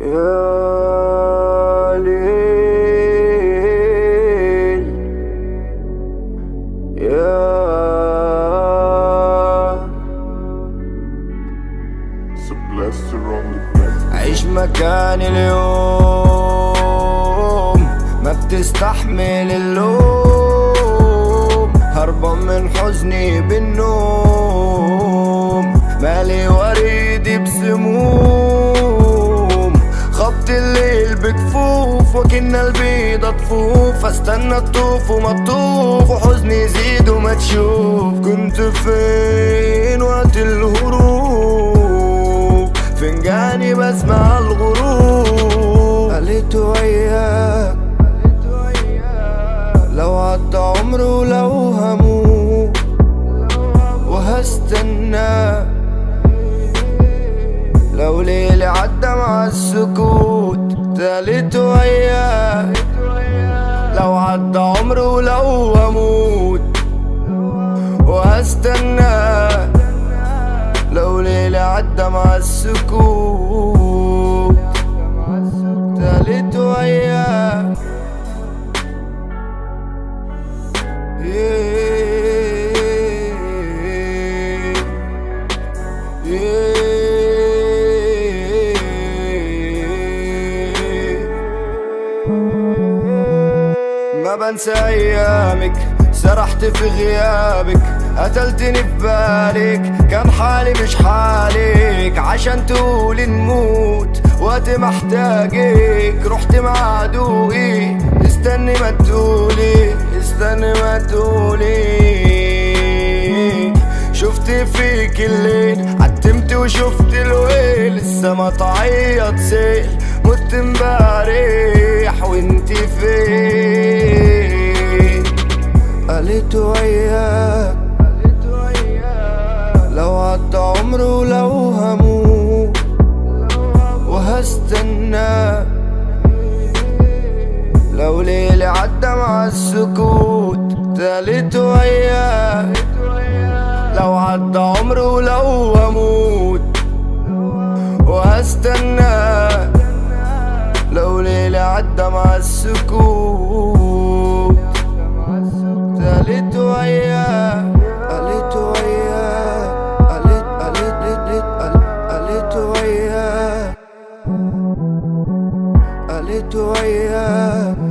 يا ليل يا عيش مكاني اليوم ما بتستحمل اللوم. هربان من حزني بالنوم. مالي وريدي بسموم. بكفوف وكن البيضة طفوف أستنى تطوف وما تطوف وحزني يزيد وما تشوف. كنت فين وقت الهروب؟ فنجاني بسمع الغروب. قلت وياك مع السكوت تالت وياك لو عدى عمره ولو هموت. وهستنى لو ليلي عدى مع السكوت. تالت وياك ما بنسى أيامك سرحت في غيابك قتلتني في بالك كان حالي مش حالك عشان تقولي نموت. وقت محتاجك رحت مع عدوي. استني ما تقولي استني ما تقولي. شفت فيك الليل عتمت وشفت الويل. السما تعيط سيل مت امبارح وهستنى لو ليلي عدى مع السكوت تالت وياك لو عدى عمره ولو هموت وهستنى. لو ليلي عدى مع السكوت door you up